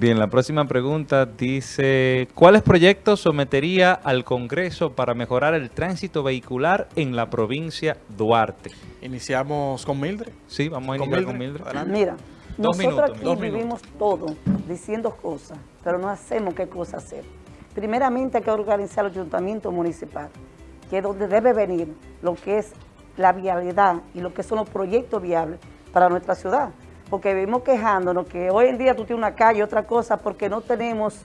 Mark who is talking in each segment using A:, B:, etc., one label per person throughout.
A: Bien, la próxima pregunta dice, ¿cuáles proyectos sometería al Congreso para mejorar el tránsito vehicular en la provincia Duarte?
B: Iniciamos con Mildred.
A: Sí, vamos a iniciar con Mildred.
C: Mira,
A: Dos
C: nosotros
A: minutos,
C: aquí
A: dos
C: vivimos todo diciendo cosas, pero no hacemos qué cosas hacer. Primeramente hay que organizar el ayuntamiento municipal, que es donde debe venir lo que es la vialidad y lo que son los proyectos viables para nuestra ciudad. Porque vivimos quejándonos que hoy en día tú tienes una calle, otra cosa, porque no tenemos,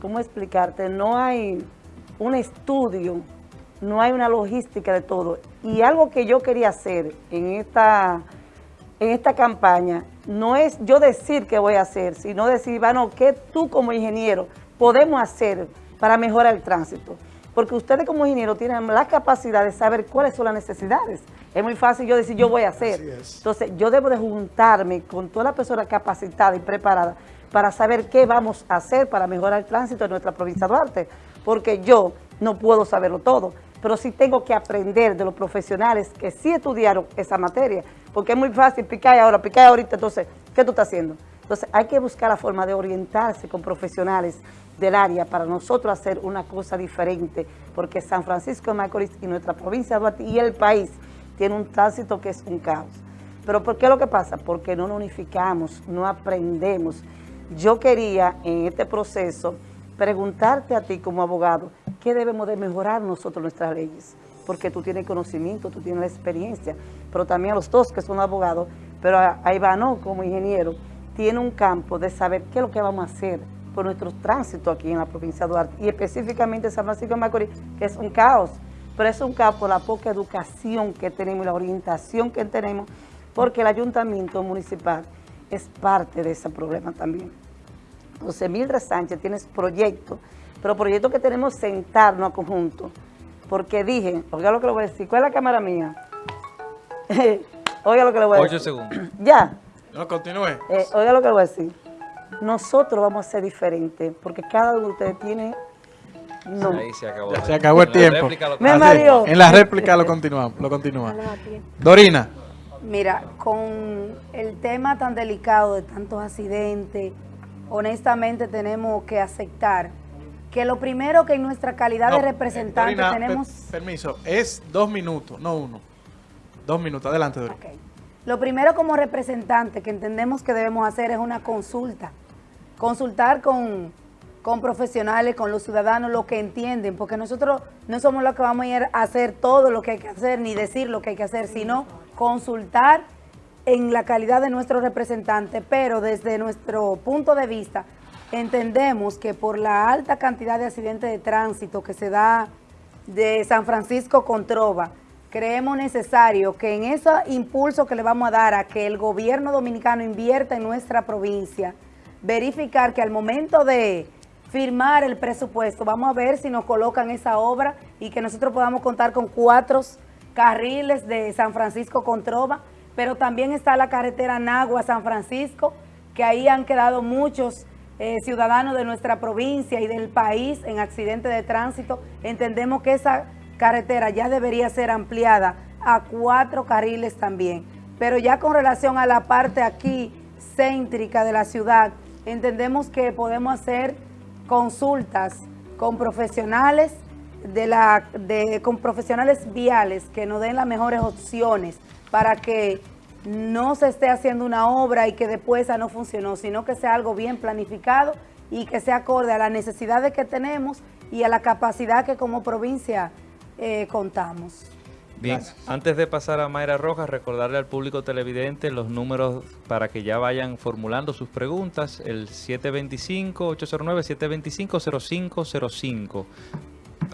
C: ¿cómo explicarte? No hay un estudio, no hay una logística de todo. Y algo que yo quería hacer en esta, en esta campaña, no es yo decir qué voy a hacer, sino decir, bueno, ¿qué tú como ingeniero podemos hacer para mejorar el tránsito? Porque ustedes como ingenieros tienen la capacidad de saber cuáles son las necesidades. Es muy fácil yo decir, yo voy a hacer. Entonces, yo debo de juntarme con toda la persona capacitada y preparada para saber qué vamos a hacer para mejorar el tránsito en nuestra provincia de Duarte. Porque yo no puedo saberlo todo, pero sí tengo que aprender de los profesionales que sí estudiaron esa materia. Porque es muy fácil picar ahora, picar ahorita, entonces, ¿qué tú estás haciendo? Entonces, hay que buscar la forma de orientarse con profesionales del área para nosotros hacer una cosa diferente, porque San Francisco de Macorís y nuestra provincia de Duarte y el país tiene un tránsito que es un caos. ¿Pero por qué lo que pasa? Porque no nos unificamos, no aprendemos. Yo quería en este proceso preguntarte a ti como abogado, ¿qué debemos de mejorar nosotros nuestras leyes? Porque tú tienes conocimiento, tú tienes la experiencia, pero también a los dos que son abogados, pero a, a como ingeniero, tiene un campo de saber qué es lo que vamos a hacer por nuestro tránsito aquí en la provincia de Duarte y específicamente San Francisco de Macorís, que es un caos, pero es un caos por la poca educación que tenemos y la orientación que tenemos, porque el ayuntamiento municipal es parte de ese problema también. Entonces, Mildred Sánchez tienes proyectos, pero proyectos que tenemos sentarnos a conjunto, porque dije, oiga lo que le voy a decir, ¿cuál es la cámara mía? oiga lo que le voy a decir.
A: Ocho segundos.
C: Ya.
B: No, continúe.
C: Eh, oiga lo que le voy a decir. Nosotros vamos a ser diferentes, porque cada uno de ustedes tiene... No.
A: Ahí se acabó.
B: Se acabó el tiempo.
A: réplica lo-
C: Me mareó.
B: En la réplica lo continuamos. Lo continúa. Dorina.
D: Mira, con el tema tan delicado de tantos accidentes, honestamente tenemos que aceptar que lo primero que en nuestra calidad
B: No,
D: de
B: eh,
D: representante
B: Dorina,
D: tenemos...
B: per- permiso, es dos minutos, no uno. Dos minutos, adelante, Dorina.
D: Lo primero como representante que entendemos que debemos hacer es una consulta. Consultar con, con profesionales, con los ciudadanos, lo que entienden, porque nosotros no somos los que vamos a ir a hacer todo lo que hay que hacer, ni decir lo que hay que hacer, sino consultar en la calidad de nuestro representante, pero desde nuestro punto de vista entendemos que por la alta cantidad de accidentes de tránsito que se da de San Francisco con Trova, creemos necesario que en ese impulso que le vamos a dar a que el gobierno dominicano invierta en nuestra provincia, verificar que al momento de firmar el presupuesto, vamos a ver si nos colocan esa obra y que nosotros podamos contar con cuatro carriles de San Francisco con Trova, pero también está la carretera Nagua-San Francisco, que ahí han quedado muchos eh, ciudadanos de nuestra provincia y del país en accidentes de tránsito. Entendemos que esa carretera ya debería ser ampliada a cuatro carriles también. Pero ya con relación a la parte aquí céntrica de la ciudad, entendemos que podemos hacer consultas con profesionales de la de, con profesionales viales que nos den las mejores opciones para que no se esté haciendo una obra y que después esa no funcionó, sino que sea algo bien planificado y que sea acorde a las necesidades que tenemos y a la capacidad que como provincia eh, contamos.
A: Bien, antes de pasar a Mayra Rojas, recordarle al público televidente los números para que ya vayan formulando sus preguntas. El 725-809-725-0505.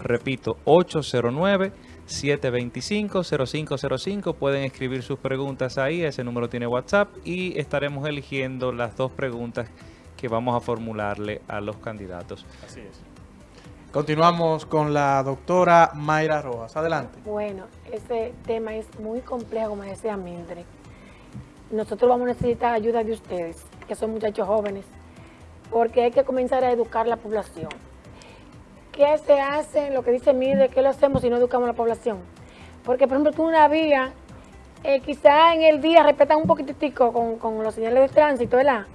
A: Repito, 809-725-0505. Pueden escribir sus preguntas ahí, ese número tiene WhatsApp y estaremos eligiendo las dos preguntas que vamos a formularle a los candidatos.
B: Así es. Continuamos con la doctora Mayra Rojas. Adelante.
E: Bueno, ese tema es muy complejo, como decía Mildred. Nosotros vamos a necesitar ayuda de ustedes, que son muchachos jóvenes, porque hay que comenzar a educar la población. ¿Qué se hace? Lo que dice Mildred, ¿qué lo hacemos si no educamos a la población? Porque, por ejemplo, tú una vía, eh, quizá en el día respetan un poquitico con, con los señales de tránsito, ¿verdad?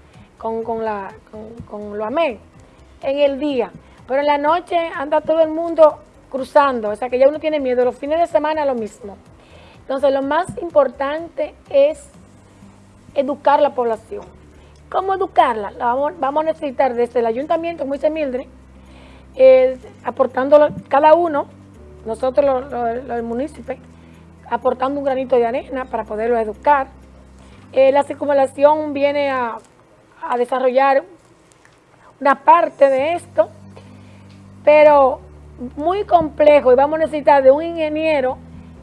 E: con, con la, con, con lo amén en el día, pero en la noche anda todo el mundo cruzando, o sea que ya uno tiene miedo, los fines de semana lo mismo. Entonces lo más importante es educar la población. ¿Cómo educarla? La vamos, vamos a necesitar desde el ayuntamiento, como dice eh, aportando cada uno, nosotros los, los, los municipios, aportando un granito de arena para poderlo educar. Eh, la circunvalación viene a desarrollar una parte de esto, pero muy complejo y vamos a necesitar de un ingeniero,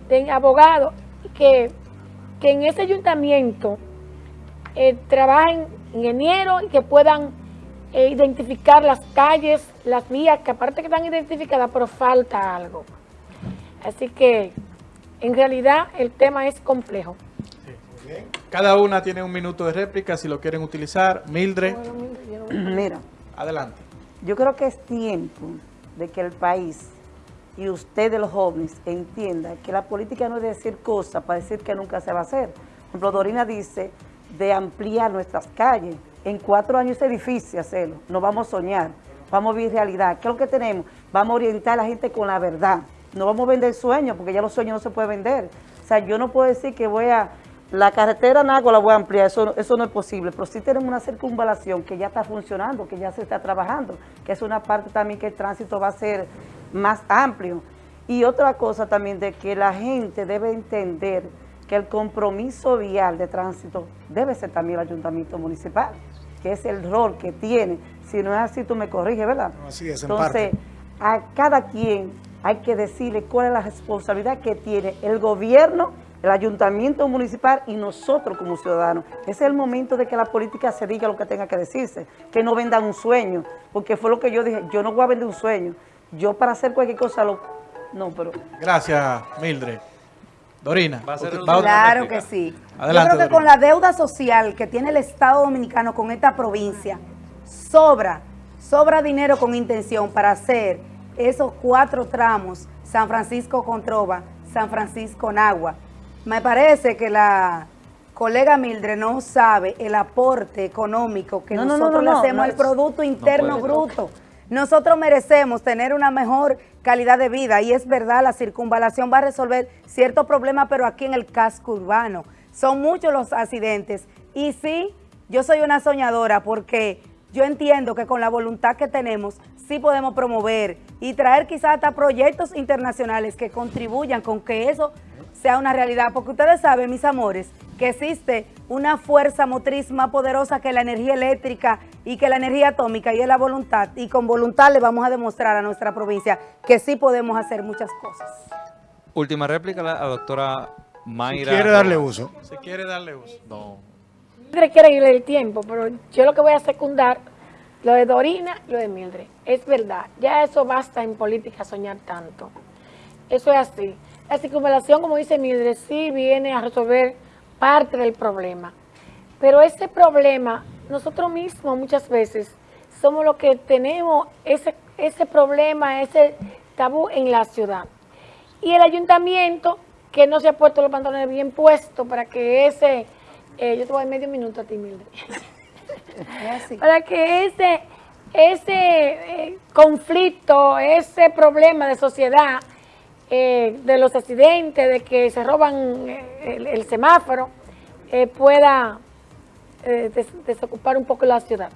E: de abogado, que, que en ese ayuntamiento eh, trabajen ingenieros y que puedan eh, identificar las calles, las vías, que aparte que están identificadas, pero falta algo. Así que en realidad el tema es complejo.
B: Cada una tiene un minuto de réplica si lo quieren utilizar. Mildred,
C: Mira,
B: adelante.
C: yo creo que es tiempo de que el país y ustedes los jóvenes entiendan que la política no es decir cosas para decir que nunca se va a hacer. Por ejemplo, Dorina dice de ampliar nuestras calles. En cuatro años es difícil hacerlo. No vamos a soñar, vamos a vivir realidad. ¿Qué es lo que tenemos? Vamos a orientar a la gente con la verdad. No vamos a vender sueños, porque ya los sueños no se pueden vender. O sea, yo no puedo decir que voy a... La carretera Nago la voy a ampliar, eso, eso no es posible, pero sí tenemos una circunvalación que ya está funcionando, que ya se está trabajando, que es una parte también que el tránsito va a ser más amplio. Y otra cosa también de que la gente debe entender que el compromiso vial de tránsito debe ser también el ayuntamiento municipal, que es el rol que tiene. Si no es así, tú me corriges, ¿verdad?
F: Así es, en
C: Entonces,
F: parte.
C: a cada quien hay que decirle cuál es la responsabilidad que tiene el gobierno, el ayuntamiento municipal y nosotros como ciudadanos. Ese es el momento de que la política se diga lo que tenga que decirse, que no vendan un sueño, porque fue lo que yo dije, yo no voy a vender un sueño, yo para hacer cualquier cosa lo... No, pero...
B: Gracias, Mildred. Dorina.
A: Va a ser
B: usted-
A: el-
B: va a-
D: Claro que sí.
B: Adelante,
D: Yo creo que
B: Dorina.
D: con la deuda social que tiene el Estado Dominicano con esta provincia, sobra, sobra dinero con intención para hacer esos cuatro tramos, San Francisco con Trova, San Francisco Nagua. Me parece que la colega Mildred no sabe el aporte económico que
C: No, no, no,
D: nosotros
C: no,
D: le hacemos al Producto Interno. Bruto. Nosotros merecemos tener una mejor calidad de vida y es verdad, la circunvalación va a resolver ciertos problemas, pero aquí en el casco urbano. Son muchos los accidentes y sí, yo soy una soñadora porque yo entiendo que con la voluntad que tenemos sí podemos promover y traer quizás hasta proyectos internacionales que contribuyan con que eso sea una realidad, porque ustedes saben, mis amores, que existe una fuerza motriz más poderosa que la energía eléctrica y que la energía atómica y es la voluntad, y con voluntad le vamos a demostrar a nuestra provincia que sí podemos hacer muchas cosas.
A: Última réplica, la, la doctora Mayra.
F: Si quiere darle uso.
B: Si quiere darle uso.
A: No.
E: Mildred quiere irle el tiempo, pero yo lo que voy a secundar, lo de Dorina y lo de Mildred. Es verdad, ya eso basta en política soñar tanto. Eso es así. La circunvalación, como dice Mildred, sí viene a resolver parte del problema. Pero ese problema, nosotros mismos muchas veces somos los que tenemos ese, ese problema, ese tabú en la ciudad. Y el ayuntamiento, que no se ha puesto los pantalones bien puestos para que ese, eh, yo te voy a medio minuto a ti, Mildred, para que ese, ese eh, conflicto, ese problema de sociedad, eh, de los accidentes, de que se roban eh, el, semáforo, eh, pueda eh, des- desocupar un poco la ciudad.